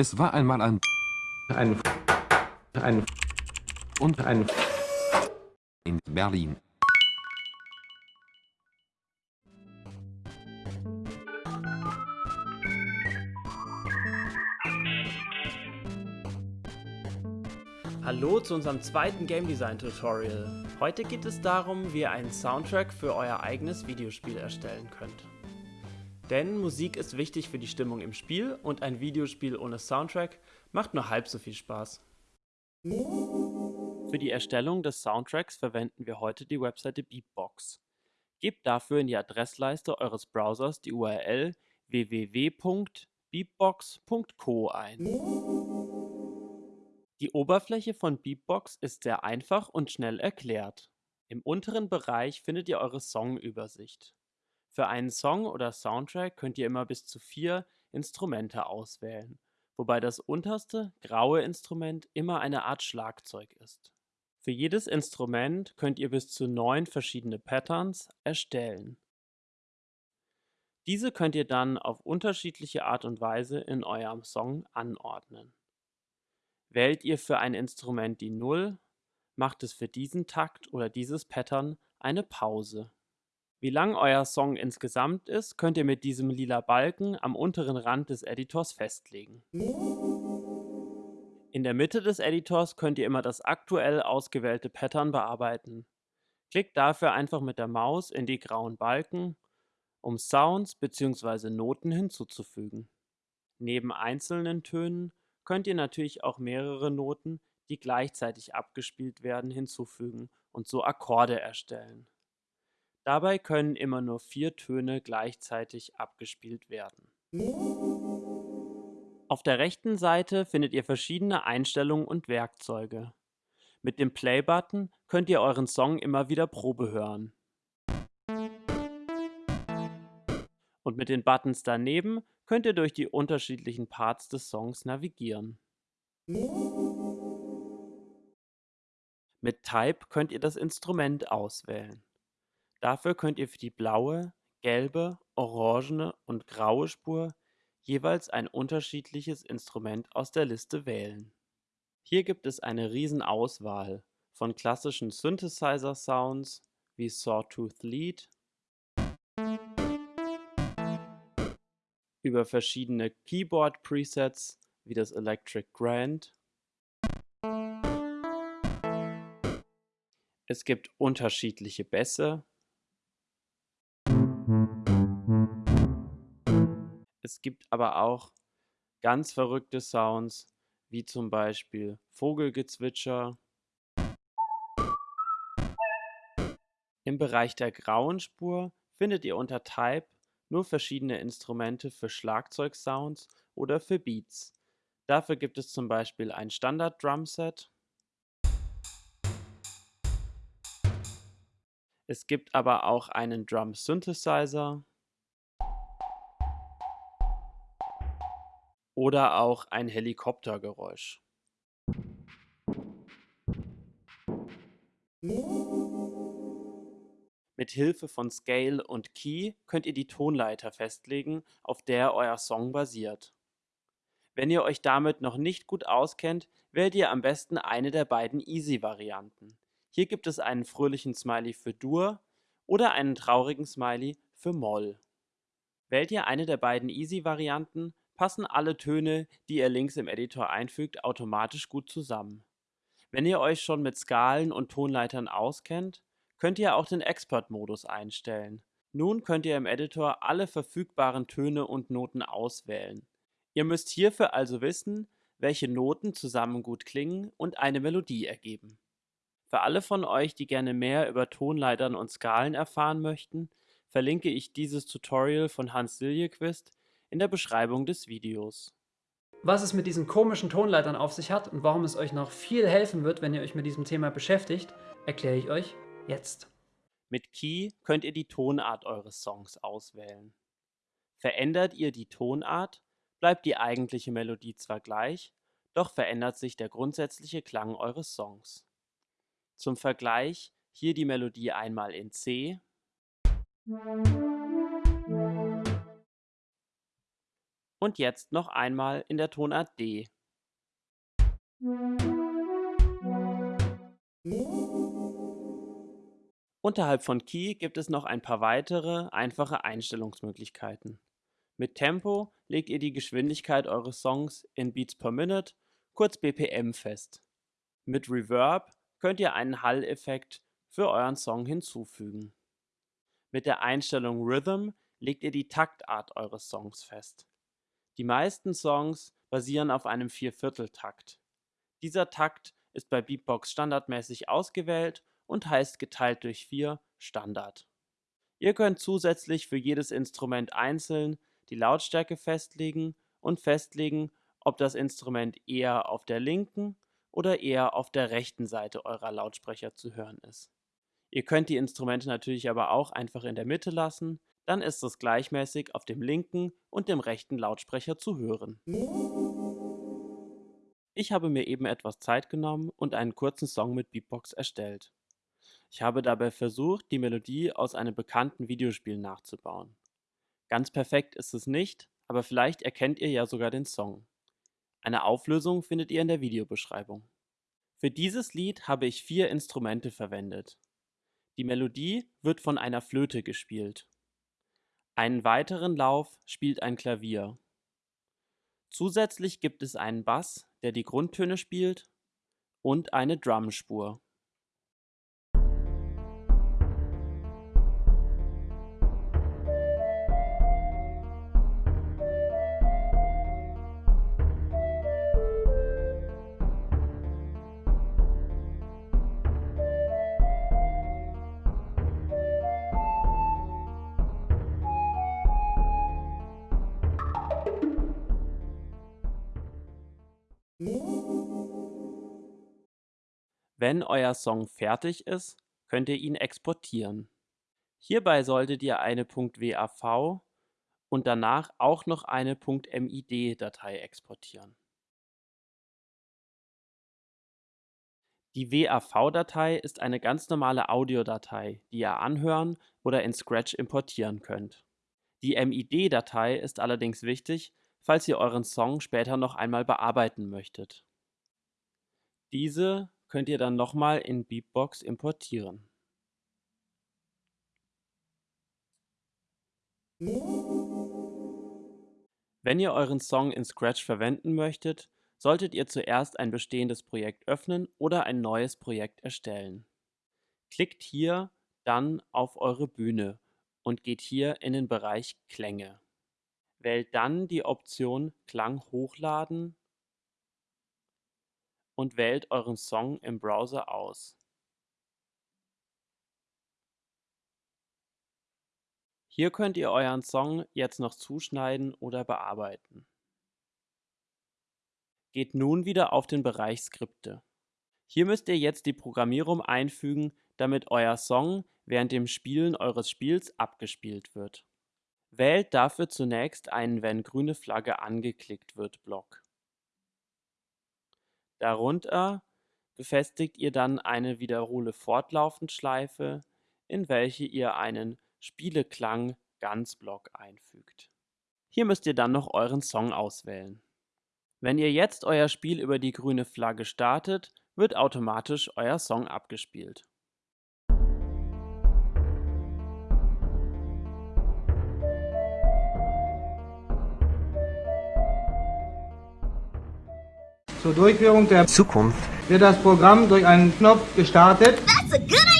Es war einmal ein ein ein und ein in Berlin. Hallo zu unserem zweiten Game Design Tutorial. Heute geht es darum, wie ihr einen Soundtrack für euer eigenes Videospiel erstellen könnt. Denn Musik ist wichtig für die Stimmung im Spiel und ein Videospiel ohne Soundtrack macht nur halb so viel Spaß. Für die Erstellung des Soundtracks verwenden wir heute die Webseite Beatbox. Gebt dafür in die Adressleiste eures Browsers die URL www.beatbox.co ein. Die Oberfläche von Beatbox ist sehr einfach und schnell erklärt. Im unteren Bereich findet ihr eure Songübersicht. Für einen Song oder Soundtrack könnt ihr immer bis zu vier Instrumente auswählen, wobei das unterste, graue Instrument immer eine Art Schlagzeug ist. Für jedes Instrument könnt ihr bis zu neun verschiedene Patterns erstellen. Diese könnt ihr dann auf unterschiedliche Art und Weise in eurem Song anordnen. Wählt ihr für ein Instrument die Null, macht es für diesen Takt oder dieses Pattern eine Pause. Wie lang euer Song insgesamt ist, könnt ihr mit diesem lila Balken am unteren Rand des Editors festlegen. In der Mitte des Editors könnt ihr immer das aktuell ausgewählte Pattern bearbeiten. Klickt dafür einfach mit der Maus in die grauen Balken, um Sounds bzw. Noten hinzuzufügen. Neben einzelnen Tönen könnt ihr natürlich auch mehrere Noten, die gleichzeitig abgespielt werden, hinzufügen und so Akkorde erstellen. Dabei können immer nur vier Töne gleichzeitig abgespielt werden. Auf der rechten Seite findet ihr verschiedene Einstellungen und Werkzeuge. Mit dem Play-Button könnt ihr euren Song immer wieder Probe hören. Und mit den Buttons daneben könnt ihr durch die unterschiedlichen Parts des Songs navigieren. Mit Type könnt ihr das Instrument auswählen. Dafür könnt ihr für die blaue, gelbe, orangene und graue Spur jeweils ein unterschiedliches Instrument aus der Liste wählen. Hier gibt es eine Riesenauswahl von klassischen Synthesizer-Sounds wie Sawtooth Lead über verschiedene Keyboard-Presets wie das Electric Grand. Es gibt unterschiedliche Bässe Es gibt aber auch ganz verrückte Sounds, wie zum Beispiel Vogelgezwitscher. Im Bereich der grauen Spur findet ihr unter Type nur verschiedene Instrumente für Schlagzeugsounds oder für Beats. Dafür gibt es zum Beispiel ein Standard-Drumset. Es gibt aber auch einen Drum oder auch ein Helikoptergeräusch. Mit Hilfe von Scale und Key könnt ihr die Tonleiter festlegen, auf der euer Song basiert. Wenn ihr euch damit noch nicht gut auskennt, wählt ihr am besten eine der beiden Easy-Varianten. Hier gibt es einen fröhlichen Smiley für Dur oder einen traurigen Smiley für Moll. Wählt ihr eine der beiden Easy-Varianten, passen alle Töne, die ihr links im Editor einfügt, automatisch gut zusammen. Wenn ihr euch schon mit Skalen und Tonleitern auskennt, könnt ihr auch den Expert-Modus einstellen. Nun könnt ihr im Editor alle verfügbaren Töne und Noten auswählen. Ihr müsst hierfür also wissen, welche Noten zusammen gut klingen und eine Melodie ergeben. Für alle von euch, die gerne mehr über Tonleitern und Skalen erfahren möchten, verlinke ich dieses Tutorial von Hans Siljequist in der Beschreibung des Videos. Was es mit diesen komischen Tonleitern auf sich hat und warum es euch noch viel helfen wird, wenn ihr euch mit diesem Thema beschäftigt, erkläre ich euch jetzt. Mit Key könnt ihr die Tonart eures Songs auswählen. Verändert ihr die Tonart, bleibt die eigentliche Melodie zwar gleich, doch verändert sich der grundsätzliche Klang eures Songs. Zum Vergleich hier die Melodie einmal in C Und jetzt noch einmal in der Tonart D. Unterhalb von Key gibt es noch ein paar weitere, einfache Einstellungsmöglichkeiten. Mit Tempo legt ihr die Geschwindigkeit eures Songs in Beats per Minute, kurz BPM, fest. Mit Reverb könnt ihr einen Hall-Effekt für euren Song hinzufügen. Mit der Einstellung Rhythm legt ihr die Taktart eures Songs fest. Die meisten Songs basieren auf einem Viervierteltakt. Dieser Takt ist bei Beatbox standardmäßig ausgewählt und heißt geteilt durch 4 Standard. Ihr könnt zusätzlich für jedes Instrument einzeln die Lautstärke festlegen und festlegen, ob das Instrument eher auf der linken oder eher auf der rechten Seite eurer Lautsprecher zu hören ist. Ihr könnt die Instrumente natürlich aber auch einfach in der Mitte lassen, dann ist es gleichmäßig auf dem linken und dem rechten Lautsprecher zu hören. Ich habe mir eben etwas Zeit genommen und einen kurzen Song mit Beatbox erstellt. Ich habe dabei versucht, die Melodie aus einem bekannten Videospiel nachzubauen. Ganz perfekt ist es nicht, aber vielleicht erkennt ihr ja sogar den Song. Eine Auflösung findet ihr in der Videobeschreibung. Für dieses Lied habe ich vier Instrumente verwendet. Die Melodie wird von einer Flöte gespielt. Einen weiteren Lauf spielt ein Klavier. Zusätzlich gibt es einen Bass, der die Grundtöne spielt, und eine Drumspur. Wenn euer Song fertig ist, könnt ihr ihn exportieren. Hierbei solltet ihr eine .wav und danach auch noch eine .mid-Datei exportieren. Die WAV-Datei ist eine ganz normale Audiodatei, die ihr anhören oder in Scratch importieren könnt. Die MID-Datei ist allerdings wichtig, falls ihr euren Song später noch einmal bearbeiten möchtet. Diese könnt ihr dann nochmal in Beatbox importieren. Wenn ihr euren Song in Scratch verwenden möchtet, solltet ihr zuerst ein bestehendes Projekt öffnen oder ein neues Projekt erstellen. Klickt hier dann auf eure Bühne und geht hier in den Bereich Klänge. Wählt dann die Option Klang hochladen und wählt euren Song im Browser aus. Hier könnt ihr euren Song jetzt noch zuschneiden oder bearbeiten. Geht nun wieder auf den Bereich Skripte. Hier müsst ihr jetzt die Programmierung einfügen, damit euer Song während dem Spielen eures Spiels abgespielt wird. Wählt dafür zunächst einen Wenn grüne Flagge angeklickt wird Block. Darunter befestigt ihr dann eine Wiederhole fortlaufend Schleife, in welche ihr einen Spieleklang Ganzblock einfügt. Hier müsst ihr dann noch euren Song auswählen. Wenn ihr jetzt euer Spiel über die grüne Flagge startet, wird automatisch euer Song abgespielt. Zur Durchführung der Zukunft wird das Programm durch einen Knopf gestartet. That's a good idea.